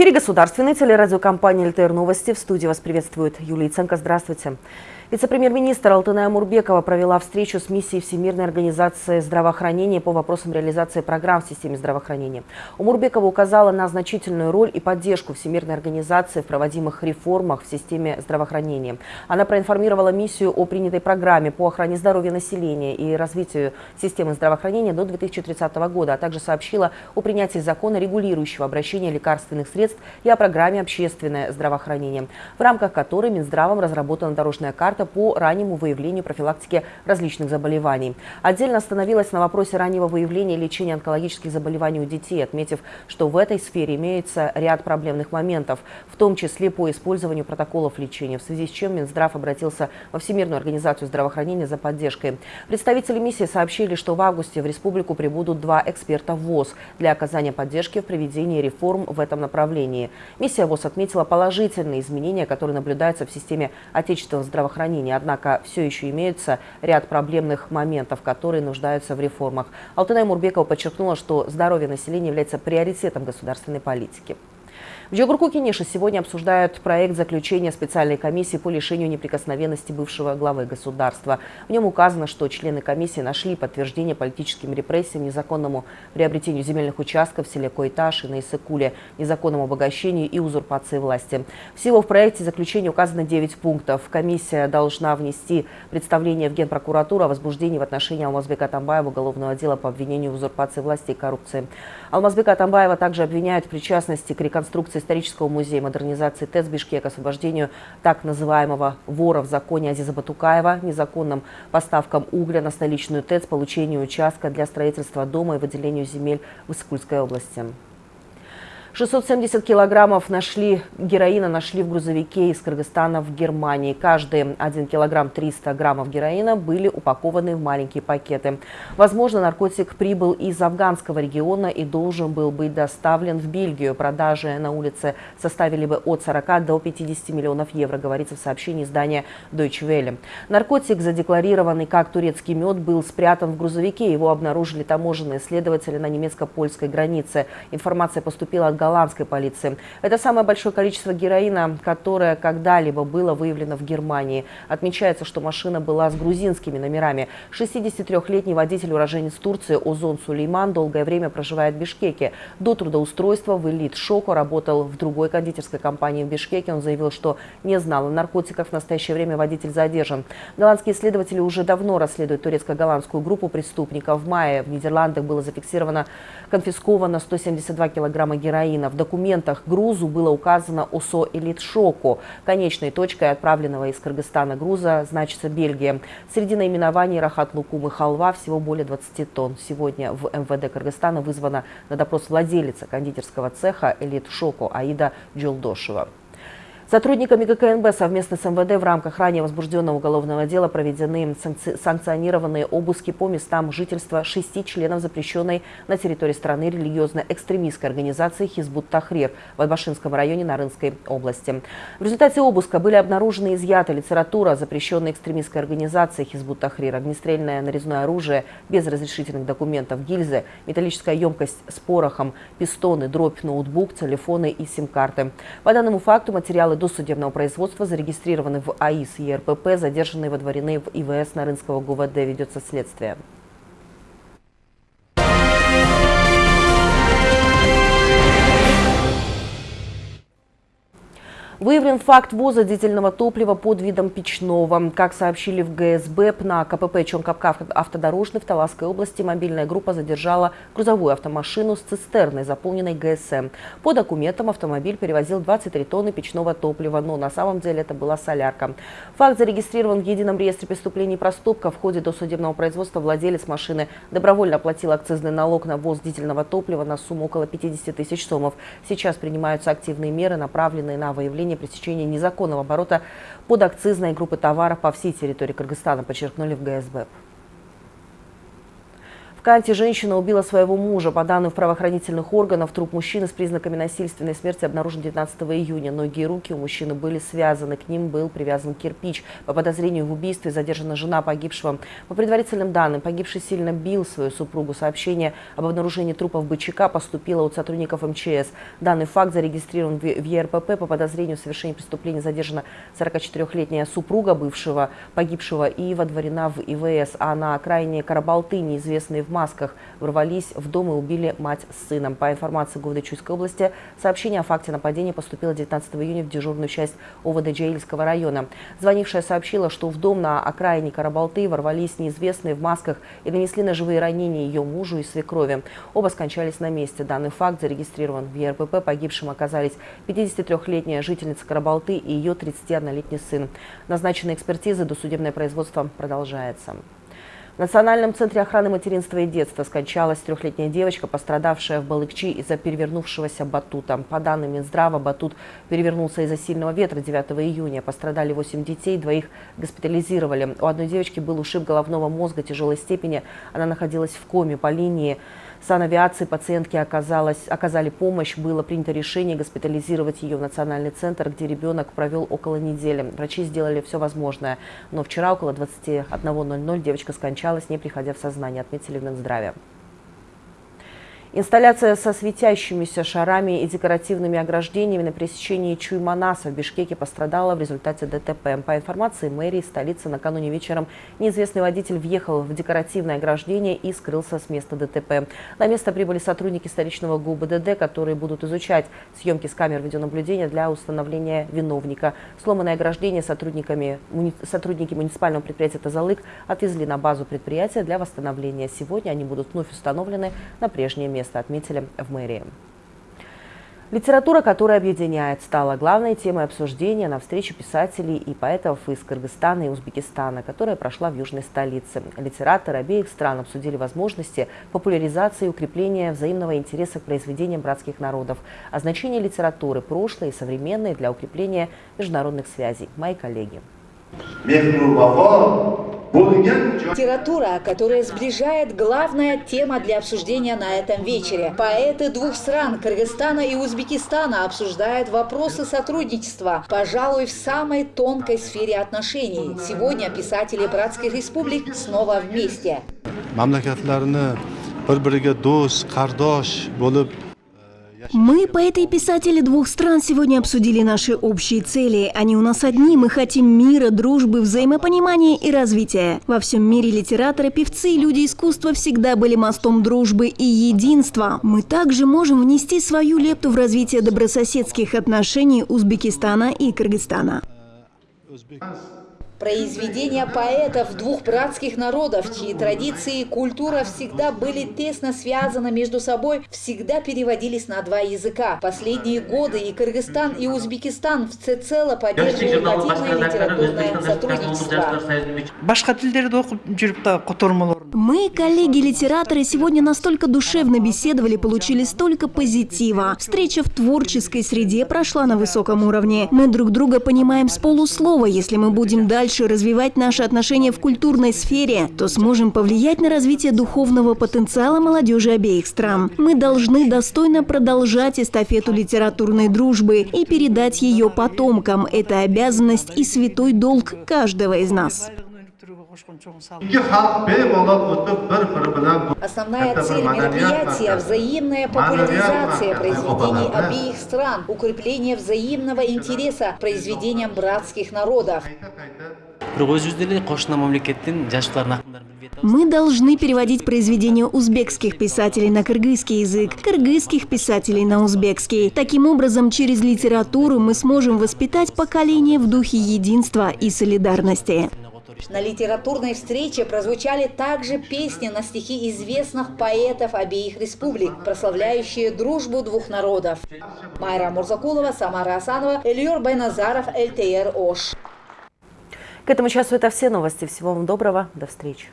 Эфире государственной телерадиокомпании «ЛТР Новости». В студии вас приветствует Юлия Ценко. Здравствуйте. Вице-премьер-министр Алтыная Мурбекова провела встречу с миссией Всемирной организации здравоохранения по вопросам реализации программ в системе здравоохранения. У Мурбекова указала на значительную роль и поддержку Всемирной организации в проводимых реформах в системе здравоохранения. Она проинформировала миссию о принятой программе по охране здоровья населения и развитию системы здравоохранения до 2030 года, а также сообщила о принятии закона, регулирующего обращение лекарственных средств и о программе «Общественное здравоохранение», в рамках которой Минздравом разработана дорожная карта карта по раннему выявлению профилактики различных заболеваний. Отдельно остановилась на вопросе раннего выявления и лечения онкологических заболеваний у детей, отметив, что в этой сфере имеется ряд проблемных моментов, в том числе по использованию протоколов лечения, в связи с чем Минздрав обратился во Всемирную организацию здравоохранения за поддержкой. Представители миссии сообщили, что в августе в республику прибудут два эксперта ВОЗ для оказания поддержки в проведении реформ в этом направлении. Миссия ВОЗ отметила положительные изменения, которые наблюдаются в системе отечественного здравоохранения здравоохранения. Однако все еще имеются ряд проблемных моментов, которые нуждаются в реформах. Алтынай Мурбекова подчеркнула, что здоровье населения является приоритетом государственной политики. В Джогурку Кенеша сегодня обсуждают проект заключения специальной комиссии по лишению неприкосновенности бывшего главы государства. В нем указано, что члены комиссии нашли подтверждение политическим репрессиям, незаконному приобретению земельных участков в селе Койташ и на Исыкуле, незаконному обогащению и узурпации власти. Всего в проекте заключения указано 9 пунктов. Комиссия должна внести представление в Генпрокуратуру о возбуждении в отношении Алмазбека Тамбаева уголовного дела по обвинению в узурпации власти и коррупции. Алмазбека Тамбаева также обвиняют в причастности к реконструкции исторического музея модернизации ТЭЦ Бишкек, освобождению так называемого вора в законе Азиза Батукаева, незаконным поставкам угля на столичную ТЭЦ, получению участка для строительства дома и выделению земель в Искульской области. 670 килограммов нашли, героина нашли в грузовике из Кыргызстана в Германии. Каждый 1 килограмм 300 граммов героина были упакованы в маленькие пакеты. Возможно, наркотик прибыл из афганского региона и должен был быть доставлен в Бельгию. Продажи на улице составили бы от 40 до 50 миллионов евро, говорится в сообщении издания Deutsche Welle. Наркотик, задекларированный как турецкий мед, был спрятан в грузовике. Его обнаружили таможенные следователи на немецко-польской границе. Информация поступила от голландской полиции. Это самое большое количество героина, которое когда-либо было выявлено в Германии. Отмечается, что машина была с грузинскими номерами. 63-летний водитель уроженец Турции Озон Сулейман долгое время проживает в Бишкеке. До трудоустройства в элит Шоко работал в другой кондитерской компании в Бишкеке. Он заявил, что не знал о наркотиках. В настоящее время водитель задержан. Голландские следователи уже давно расследуют турецко-голландскую группу преступников. В мае в Нидерландах было зафиксировано конфисковано 172 килограмма героина Украина. В документах грузу было указано ОСО «Элитшоку». Конечной точкой отправленного из Кыргызстана груза значится Бельгия. Среди наименований Рахат Лукум и Халва всего более 20 тонн. Сегодня в МВД Кыргызстана вызвана на допрос владелица кондитерского цеха «Элитшоку» Аида Джулдошева. Сотрудниками ГКНБ совместно с МВД в рамках ранее возбужденного уголовного дела проведены санкционированные обыски по местам жительства шести членов запрещенной на территории страны религиозно-экстремистской организации «Хизбут Тахрир» в Адбашинском районе Нарынской области. В результате обыска были обнаружены изъята литература запрещенной экстремистской организации «Хизбут Тахрир», огнестрельное нарезное оружие без разрешительных документов, гильзы, металлическая емкость с порохом, пистоны, дробь, ноутбук, телефоны и сим-карты. По данному факту материалы досудебного производства зарегистрированы в АИС и РПП, задержанные водворены в ИВС Нарынского ГУВД. Ведется следствие. Выявлен факт ввоза дизельного топлива под видом печного. Как сообщили в ГСБ, на КПП Чонкапка автодорожный в Таласской области мобильная группа задержала грузовую автомашину с цистерной, заполненной ГСМ. По документам автомобиль перевозил 23 тонны печного топлива, но на самом деле это была солярка. Факт зарегистрирован в Едином реестре преступлений и проступков. В ходе досудебного производства владелец машины добровольно оплатил акцизный налог на ввоз дизельного топлива на сумму около 50 тысяч сомов. Сейчас принимаются активные меры, направленные на выявление предотвращения пресечения незаконного оборота подакцизной группы товаров по всей территории Кыргызстана, подчеркнули в ГСБ. В Канте женщина убила своего мужа. По данным правоохранительных органов, труп мужчины с признаками насильственной смерти обнаружен 19 июня. Ноги и руки у мужчины были связаны. К ним был привязан кирпич. По подозрению в убийстве задержана жена погибшего. По предварительным данным, погибший сильно бил свою супругу. Сообщение об обнаружении трупов бычака поступило от сотрудников МЧС. Данный факт зарегистрирован в ЕРПП. По подозрению в совершении преступления задержана 44-летняя супруга бывшего погибшего и водворена в ИВС. А на окраине Карабалты неизвестные в масках ворвались в дом и убили мать с сыном. По информации ГУВД Чуйской области, сообщение о факте нападения поступило 19 июня в дежурную часть ОВД Джаильского района. Звонившая сообщила, что в дом на окраине Карабалты ворвались неизвестные в масках и нанесли ножевые ранения ее мужу и свекрови. Оба скончались на месте. Данный факт зарегистрирован в ЕРПП. Погибшим оказались 53-летняя жительница Карабалты и ее 31-летний сын. Назначенные экспертизы досудебное производство продолжается. В Национальном центре охраны материнства и детства скончалась трехлетняя девочка, пострадавшая в Балыкчи из-за перевернувшегося батута. По данным Минздрава, батут перевернулся из-за сильного ветра 9 июня. Пострадали 8 детей, двоих госпитализировали. У одной девочки был ушиб головного мозга тяжелой степени. Она находилась в коме по линии санавиации пациентке оказалось, оказали помощь. Было принято решение госпитализировать ее в национальный центр, где ребенок провел около недели. Врачи сделали все возможное. Но вчера около 21.00 девочка скончалась, не приходя в сознание, отметили в Минздраве. Инсталляция со светящимися шарами и декоративными ограждениями на пересечении Чуйманаса в Бишкеке пострадала в результате ДТП. По информации мэрии столицы, накануне вечером неизвестный водитель въехал в декоративное ограждение и скрылся с места ДТП. На место прибыли сотрудники столичного ГУБДД, которые будут изучать съемки с камер видеонаблюдения для установления виновника. Сломанное ограждение сотрудниками, сотрудники муниципального предприятия «Тазалык» отвезли на базу предприятия для восстановления. Сегодня они будут вновь установлены на прежнее место место, отметили в мэрии. Литература, которая объединяет, стала главной темой обсуждения на встрече писателей и поэтов из Кыргызстана и Узбекистана, которая прошла в южной столице. Литераторы обеих стран обсудили возможности популяризации и укрепления взаимного интереса к произведениям братских народов, а значение литературы прошлой и современной для укрепления международных связей. Мои коллеги. Литература, которая сближает, главная тема для обсуждения на этом вечере. Поэты двух стран, Кыргызстана и Узбекистана, обсуждают вопросы сотрудничества, пожалуй, в самой тонкой сфере отношений. Сегодня писатели братских республик снова вместе. Мы, поэты и писатели двух стран, сегодня обсудили наши общие цели. Они у нас одни. Мы хотим мира, дружбы, взаимопонимания и развития. Во всем мире литераторы, певцы и люди искусства всегда были мостом дружбы и единства. Мы также можем внести свою лепту в развитие добрососедских отношений Узбекистана и Кыргызстана. Произведения поэтов двух братских народов, чьи традиции и культура всегда были тесно связаны между собой, всегда переводились на два языка. Последние годы и Кыргызстан, и Узбекистан всецело поддерживают активное литературное сотрудничество. Мы, коллеги-литераторы, сегодня настолько душевно беседовали, получили столько позитива. Встреча в творческой среде прошла на высоком уровне. Мы друг друга понимаем с полуслова. Если мы будем дальше развивать наши отношения в культурной сфере, то сможем повлиять на развитие духовного потенциала молодежи обеих стран. Мы должны достойно продолжать эстафету литературной дружбы и передать ее потомкам. Это обязанность и святой долг каждого из нас. Основная цель мероприятия – взаимная популяризация произведений обеих стран, укрепление взаимного интереса к произведениям братских народов. Мы должны переводить произведения узбекских писателей на кыргызский язык, кыргызских писателей на узбекский. Таким образом, через литературу мы сможем воспитать поколение в духе единства и солидарности. На литературной встрече прозвучали также песни на стихи известных поэтов обеих республик, прославляющие дружбу двух народов. Майра Мурзакулова, Самара Асанова, Эльюр Байназаров, ЛТР Ош. К этому часу это все новости. Всего вам доброго. До встречи.